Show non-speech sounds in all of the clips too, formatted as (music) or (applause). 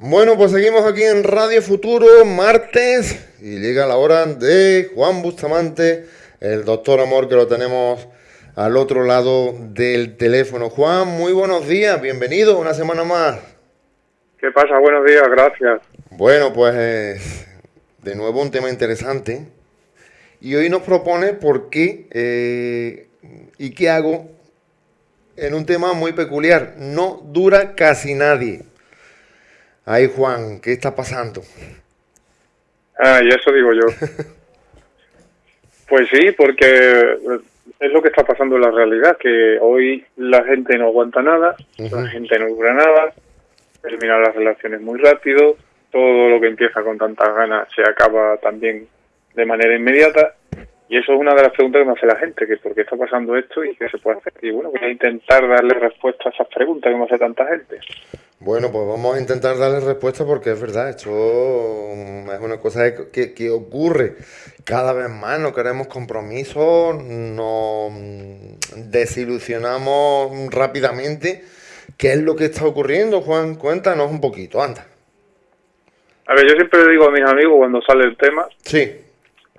Bueno, pues seguimos aquí en Radio Futuro, martes, y llega la hora de Juan Bustamante, el doctor Amor, que lo tenemos al otro lado del teléfono. Juan, muy buenos días, bienvenido una semana más. ¿Qué pasa? Buenos días, gracias. Bueno, pues de nuevo un tema interesante. Y hoy nos propone por qué eh, y qué hago en un tema muy peculiar. No dura casi nadie. Ay, Juan, ¿qué está pasando? Ah, y eso digo yo. (laughs) pues sí, porque es lo que está pasando en la realidad, que hoy la gente no aguanta nada, la gente no dura nada, terminan las relaciones muy rápido, todo lo que empieza con tantas ganas se acaba también de manera inmediata y eso es una de las preguntas que me hace la gente, que por qué está pasando esto y qué se puede hacer. Y bueno, voy a intentar darle respuesta a esas preguntas que me hace tanta gente. Bueno, pues vamos a intentar darle respuesta porque es verdad, esto es una cosa que, que ocurre cada vez más, no queremos compromisos, nos desilusionamos rápidamente. ¿Qué es lo que está ocurriendo, Juan? Cuéntanos un poquito, anda. A ver, yo siempre le digo a mis amigos cuando sale el tema sí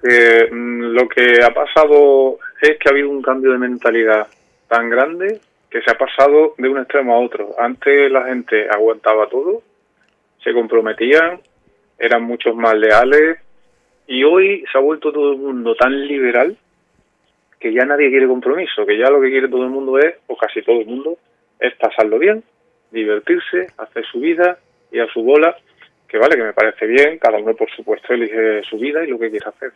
que mm, lo que ha pasado es que ha habido un cambio de mentalidad tan grande que se ha pasado de un extremo a otro. Antes la gente aguantaba todo, se comprometían, eran muchos más leales y hoy se ha vuelto todo el mundo tan liberal que ya nadie quiere compromiso, que ya lo que quiere todo el mundo es, o casi todo el mundo, es pasarlo bien, divertirse, hacer su vida y a su bola, que vale, que me parece bien, cada uno por supuesto elige su vida y lo que quiere hacer.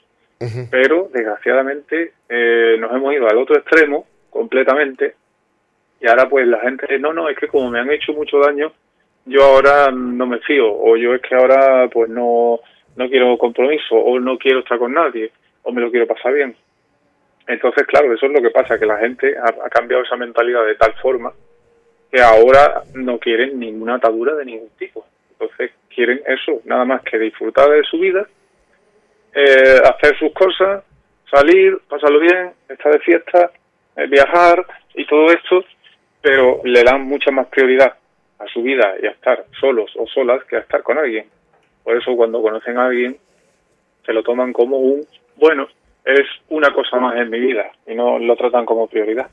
Pero desgraciadamente eh, nos hemos ido al otro extremo completamente y ahora pues la gente, no, no, es que como me han hecho mucho daño, yo ahora no me fío o yo es que ahora pues no, no quiero compromiso o no quiero estar con nadie o me lo quiero pasar bien. Entonces, claro, eso es lo que pasa, que la gente ha, cambiado esa mentalidad de tal forma que ahora no quieren ninguna atadura de ningún tipo. Entonces quieren eso, nada más que disfrutar de su vida eh, hacer sus cosas, salir, pasarlo bien, estar de fiesta, eh, viajar y todo esto, pero le dan mucha más prioridad a su vida y a estar solos o solas que a estar con alguien. Por eso cuando conocen a alguien se lo toman como un, bueno, es una cosa más en mi vida y no lo tratan como prioridad.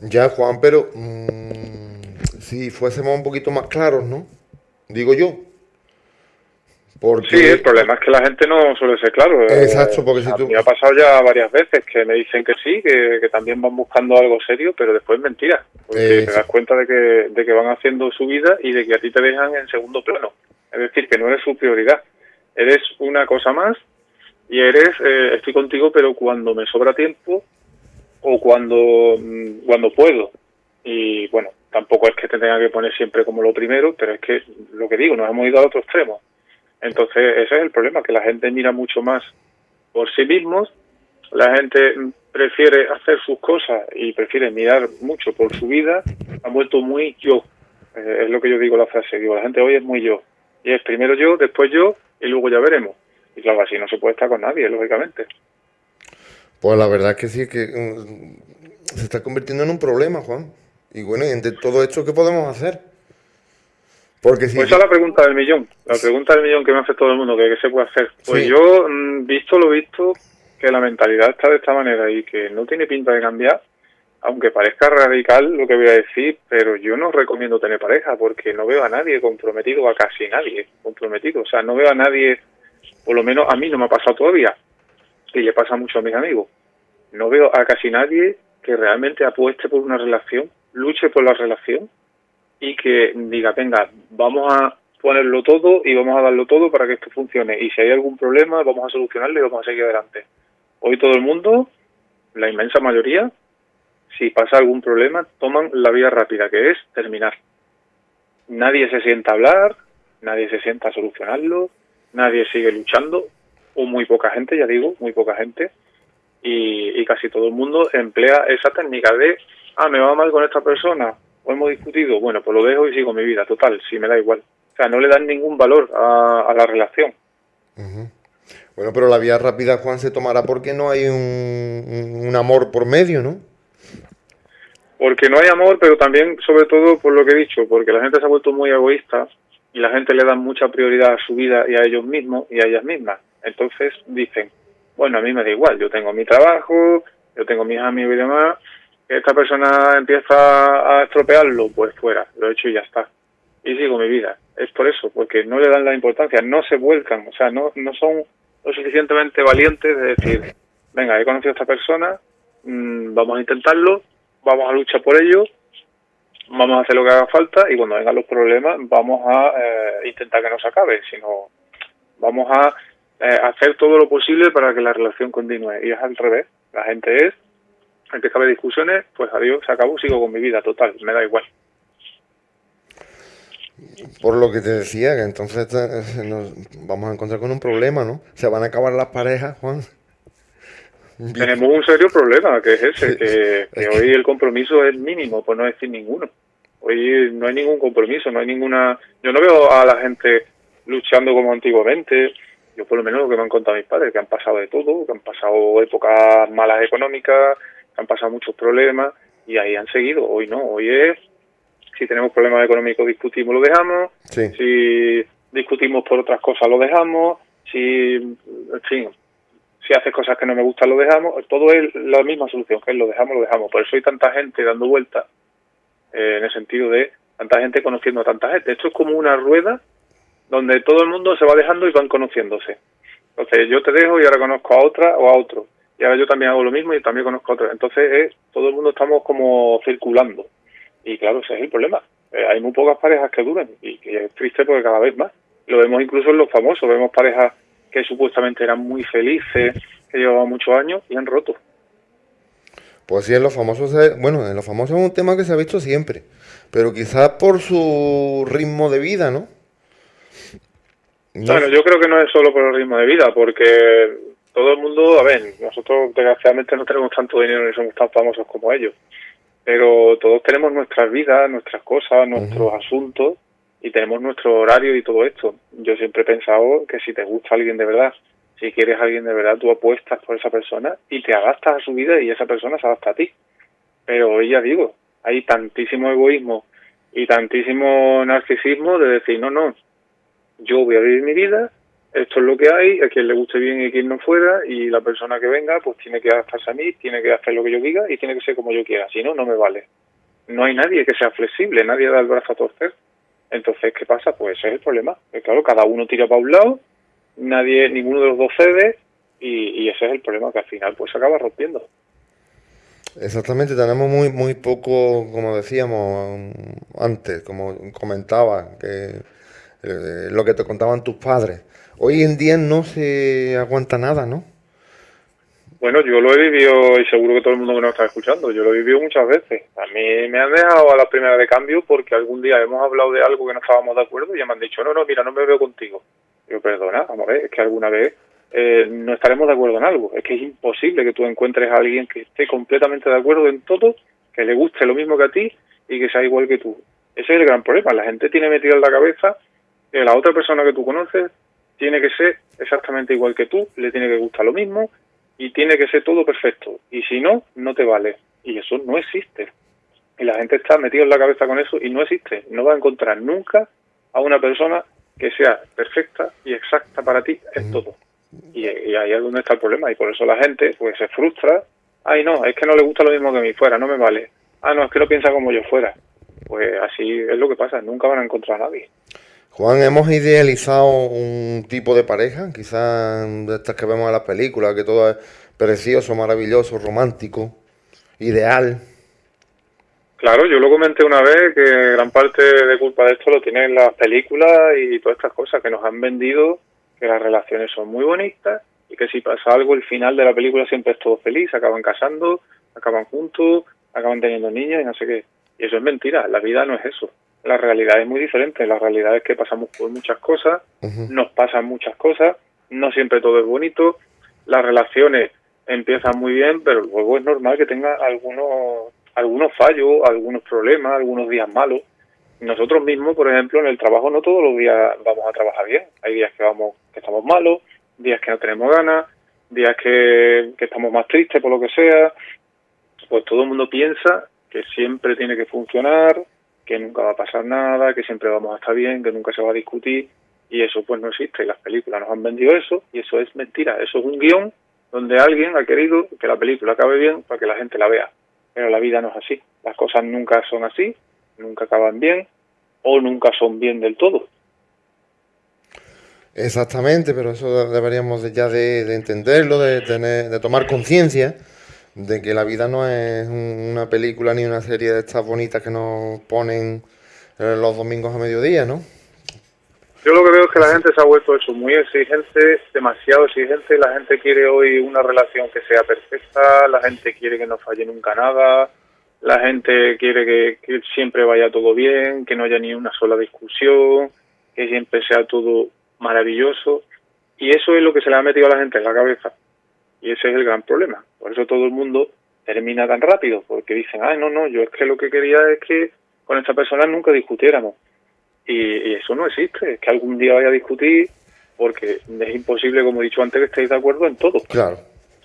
Ya, Juan, pero mm, si fuésemos un poquito más claros, ¿no? Digo yo, Sí, el problema es que la gente no suele ser claro. Eh, Exacto, porque si tú... Me ha pasado ya varias veces que me dicen que sí, que, también van buscando algo serio, pero después es mentira. Porque te das cuenta de que, de que van haciendo su vida y de que a ti te dejan en segundo plano. Es decir, que no eres su prioridad. Eres una cosa más y eres, eh, estoy contigo, pero cuando me sobra tiempo o cuando, mm, cuando puedo. Y bueno, tampoco es que te tenga que poner siempre como lo primero, pero es que lo que digo, nos hemos ido al otro extremo entonces, ese es el problema, que la gente mira mucho más por sí mismos, la gente prefiere hacer sus cosas y prefiere mirar mucho por su vida, han vuelto muy yo. Eh, es lo que yo digo la frase, digo, la gente hoy es muy yo. Y es primero yo, después yo y luego ya veremos. Y claro, así no se puede estar con nadie, lógicamente. Pues la verdad es que sí, que mm, se está convirtiendo en un problema, Juan. Y bueno, y entre todo esto, ¿qué podemos hacer? Porque si... Pues esa es la pregunta del millón, la pregunta del millón que me hace todo el mundo, que qué se puede hacer. Pues yo, mm, visto lo visto, que la mentalidad está de esta manera y que no tiene pinta de cambiar, aunque parezca radical lo que voy a decir, pero yo no recomiendo tener pareja porque no veo a nadie comprometido, a casi nadie comprometido. O sea, no veo a nadie, por lo menos a mí no me ha pasado todavía, y le pasa mucho a mis amigos. No veo a casi nadie que realmente apueste por una relación, luche por la relación y que diga, venga, vamos a ponerlo todo y vamos a darlo todo para que esto funcione. Y si hay algún problema, vamos a solucionarlo y vamos a seguir adelante. Hoy todo el mundo, la inmensa mayoría, si pasa algún problema, toman la vía rápida, que es terminar. Nadie se sienta a hablar, nadie se sienta a solucionarlo, nadie sigue luchando, o muy poca gente, ya digo, muy poca gente, y, y casi todo el mundo emplea esa técnica de, ah, me va mal con esta persona, o hemos discutido, bueno, pues lo dejo y sigo mi vida, total, sí, me da igual. O sea, no le dan ningún valor a, la relación. Bueno, pero la vía rápida, Juan, se tomará porque no hay un, un, amor por medio, ¿no? Porque no hay amor, pero también, sobre todo, por lo que he dicho, porque la gente se ha vuelto muy egoísta y la gente le da mucha prioridad a su vida y a ellos mismos y a ellas mismas. Entonces dicen, bueno, a mí me da igual, yo tengo mi trabajo, yo tengo mis amigos y demás, esta persona empieza a estropearlo, pues fuera, lo he hecho y ya está. Y sigo mi vida. Es por eso, porque no le dan la importancia, no se vuelcan, o sea, no, no son lo suficientemente valientes de decir, venga, he conocido a esta persona, mmm, vamos a intentarlo, vamos a luchar por ello, vamos a hacer lo que haga falta y cuando vengan los problemas vamos a eh, intentar que no se acabe, sino vamos a eh, hacer todo lo posible para que la relación continúe. Y es al revés, la gente es, empieza a haber discusiones, pues adiós, se acabó, sigo con mi vida, total, me da igual. Por lo que te decía, que entonces nos vamos a encontrar con un problema, ¿no? Se van a acabar las parejas, Juan. Tenemos un serio problema, que es ese, que, que hoy el compromiso es mínimo, por no decir ninguno. Hoy no hay ningún compromiso, no hay ninguna... Yo no veo a la gente luchando como antiguamente, yo por lo menos lo que me han contado mis padres, que han pasado de todo, que han pasado épocas malas económicas, han pasado muchos problemas y ahí han seguido. Hoy no, hoy es, si tenemos problemas económicos discutimos, lo dejamos, si discutimos por otras cosas, lo dejamos, si, en fin, si haces cosas que no me gustan, lo dejamos, todo es la misma solución, que es lo dejamos, lo dejamos. Por eso hay tanta gente dando vueltas, eh, en el sentido de tanta gente conociendo a tanta gente. Esto es como una rueda donde todo el mundo se va dejando y van conociéndose. Entonces yo te dejo y ahora conozco a otra o a otro. Y ahora yo también hago lo mismo y también conozco a otro. Entonces es, todo el mundo estamos como circulando. Y claro, ese es el problema. Eh, hay muy pocas parejas que duren y, y es triste porque cada vez más. Lo vemos incluso en los famosos. Vemos parejas que supuestamente eran muy felices, que llevaban muchos años y han roto. Pues sí, en los famosos, bueno, en los famosos es un tema que se ha visto siempre, pero quizás por su ritmo de vida, ¿no? no bueno, yo creo que no es solo por el ritmo de vida, porque todo el mundo, a ver, nosotros desgraciadamente no tenemos tanto dinero ni somos tan famosos como ellos, pero todos tenemos nuestras vidas, nuestras cosas, nuestros uh -huh. asuntos y tenemos nuestro horario y todo esto. Yo siempre he pensado que si te gusta alguien de verdad, si quieres a alguien de verdad, tú apuestas por esa persona y te adaptas a su vida y esa persona se adapta a ti. Pero hoy ya digo, hay tantísimo egoísmo y tantísimo narcisismo de decir, no, no, yo voy a vivir mi vida, esto es lo que hay, a quien le guste bien y a quien no fuera, y la persona que venga pues tiene que adaptarse a mí, tiene que hacer lo que yo diga y tiene que ser como yo quiera, si no, no me vale. No hay nadie que sea flexible, nadie da el brazo a torcer. Entonces, ¿qué pasa? Pues ese es el problema. Que, claro, cada uno tira para un lado, nadie, ninguno de los dos cede, y, y, ese es el problema, que al final pues se acaba rompiendo. Exactamente, tenemos muy muy poco, como decíamos antes, como comentaba, que eh, lo que te contaban tus padres. Hoy en día no se aguanta nada, ¿no? Bueno, yo lo he vivido y seguro que todo el mundo que nos está escuchando, yo lo he vivido muchas veces. A mí me han dejado a la primera de cambio porque algún día hemos hablado de algo que no estábamos de acuerdo y ya me han dicho, no, no, mira, no me veo contigo. Yo, perdona, vamos a ver, es que alguna vez eh, no estaremos de acuerdo en algo. Es que es imposible que tú encuentres a alguien que esté completamente de acuerdo en todo, que le guste lo mismo que a ti y que sea igual que tú. Ese es el gran problema. La gente tiene metido en la cabeza que la otra persona que tú conoces tiene que ser exactamente igual que tú, le tiene que gustar lo mismo y tiene que ser todo perfecto. Y si no, no te vale. Y eso no existe. Y la gente está metida en la cabeza con eso y no existe. No va a encontrar nunca a una persona que sea perfecta y exacta para ti en todo. Y, y, ahí es donde está el problema. Y por eso la gente pues se frustra. Ay, no, es que no le gusta lo mismo que a mí fuera, no me vale. Ah, no, es que no piensa como yo fuera. Pues así es lo que pasa, nunca van a encontrar a nadie. Juan, hemos idealizado un tipo de pareja, quizás de estas que vemos en las películas, que todo es precioso, maravilloso, romántico, ideal. Claro, yo lo comenté una vez que gran parte de culpa de esto lo tienen las películas y todas estas cosas que nos han vendido, que las relaciones son muy bonitas y que si pasa algo, el final de la película siempre es todo feliz, acaban casando, acaban juntos, acaban teniendo niños y no sé qué. Y eso es mentira, la vida no es eso la realidad es muy diferente. La realidad es que pasamos por muchas cosas, uh -huh. nos pasan muchas cosas, no siempre todo es bonito, las relaciones empiezan muy bien, pero luego es normal que tenga algunos, algunos fallos, algunos problemas, algunos días malos. Nosotros mismos, por ejemplo, en el trabajo no todos los días vamos a trabajar bien. Hay días que vamos que estamos malos, días que no tenemos ganas, días que, que estamos más tristes por lo que sea. Pues todo el mundo piensa que siempre tiene que funcionar, que nunca va a pasar nada, que siempre vamos a estar bien, que nunca se va a discutir y eso pues no existe y las películas. Nos han vendido eso y eso es mentira, eso es un guion donde alguien ha querido que la película acabe bien para que la gente la vea, pero la vida no es así, las cosas nunca son así, nunca acaban bien o nunca son bien del todo. Exactamente, pero eso deberíamos ya de, entenderlo, de, tener, de tomar conciencia de que la vida no es una película ni una serie de estas bonitas que nos ponen eh, los domingos a mediodía, ¿no? Yo lo que veo es que la gente se ha vuelto eso, muy exigente, demasiado exigente. La gente quiere hoy una relación que sea perfecta, la gente quiere que no falle nunca nada, la gente quiere que, que siempre vaya todo bien, que no haya ni una sola discusión, que siempre sea todo maravilloso. Y eso es lo que se le ha metido a la gente en la cabeza. Y ese es el gran problema. Por eso todo el mundo termina tan rápido, porque dicen, ah, no, no, yo es que lo que quería es que con esta persona nunca discutiéramos. Y, eso no existe, es que algún día vaya a discutir, porque es imposible, como he dicho antes, que estéis de acuerdo en todo. Claro.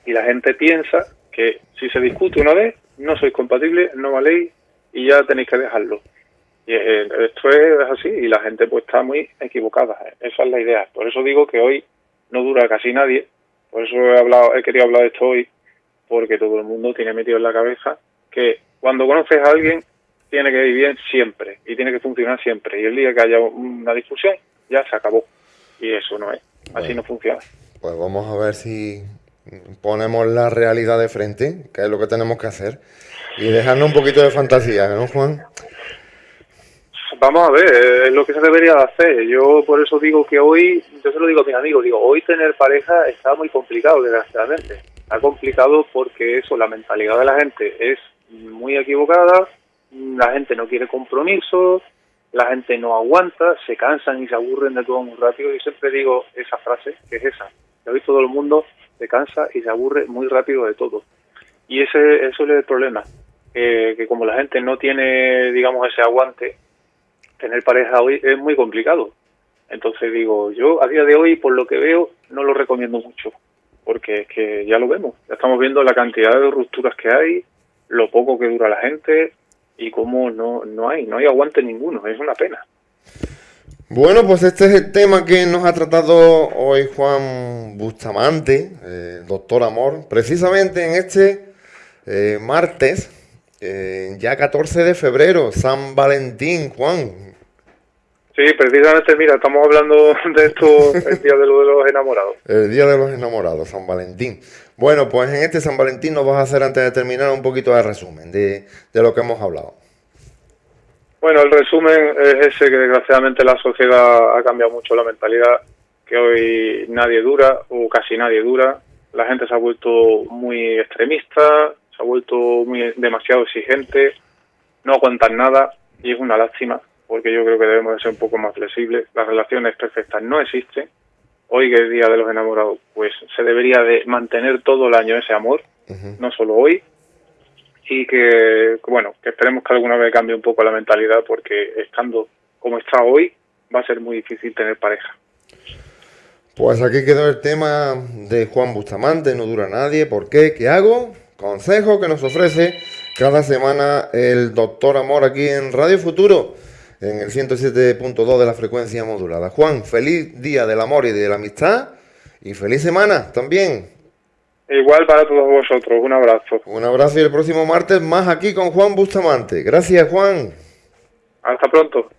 Y la gente piensa que si se discute una vez, no sois compatibles, no valéis y ya tenéis que dejarlo. Y esto es así y la gente pues está muy equivocada. Esa es la idea. Por eso digo que hoy no dura casi nadie. Por eso he hablado, he querido hablar de esto hoy, porque todo el mundo tiene metido en la cabeza que cuando conoces a alguien tiene que ir bien siempre y tiene que funcionar siempre. Y el día que haya una discusión, ya se acabó. Y eso no es. Así no funciona. Pues vamos a ver si ponemos la realidad de frente, que es lo que tenemos que hacer, y dejarnos un poquito de fantasía, ¿no, Juan? Vamos a ver, es lo que se debería hacer. Yo por eso digo que hoy, yo se lo digo a mis amigos, digo, hoy tener pareja está muy complicado, desgraciadamente. Está complicado porque eso, la mentalidad de la gente es muy equivocada, la gente no quiere compromisos, la gente no aguanta, se cansan y se aburren de todo muy rápido. Yo siempre digo esa frase, que es esa. Hoy todo el mundo se cansa y se aburre muy rápido de todo. Y ese eso es el problema, que como la gente no tiene, digamos, ese aguante, tener pareja hoy es muy complicado. Entonces digo, yo a día de hoy, por lo que veo, no lo recomiendo mucho, porque es que ya lo vemos, ya estamos viendo la cantidad de rupturas que hay, lo poco que dura la gente, y cómo no, no hay, no hay aguante ninguno, es una pena. Bueno, pues este es el tema que nos ha tratado hoy Juan Bustamante, eh, doctor Amor, precisamente en este eh, martes, eh, ya 14 de febrero, San Valentín, Juan. Sí, precisamente, mira, estamos hablando (laughs) de esto el día de, lo de los enamorados. El día de los enamorados, San Valentín. Bueno, pues en este San Valentín nos vas a hacer antes de terminar un poquito de resumen de, lo que hemos hablado. Bueno, el resumen es ese que desgraciadamente la sociedad ha cambiado mucho la mentalidad, que hoy nadie dura o casi nadie dura, la gente se ha vuelto muy extremista, vuelto muy demasiado exigente, no aguantan nada y es una lástima porque yo creo que debemos de ser un poco más flexibles. Las relaciones perfectas no existen hoy que es Día de los Enamorados, pues se debería de mantener todo el año ese amor, no solo hoy, y que, bueno, que esperemos que alguna vez cambie un poco la mentalidad porque estando como está hoy va a ser muy difícil tener pareja. Pues aquí quedó el tema de Juan Bustamante, no dura nadie, ¿por qué? ¿Qué hago? Consejo que nos ofrece cada semana el doctor Amor aquí en Radio Futuro en el 107.2 de la frecuencia modulada. Juan, feliz día del amor y de la amistad y feliz semana también. Igual para todos vosotros, un abrazo. Un abrazo y el próximo martes más aquí con Juan Bustamante. Gracias, Juan. Hasta pronto.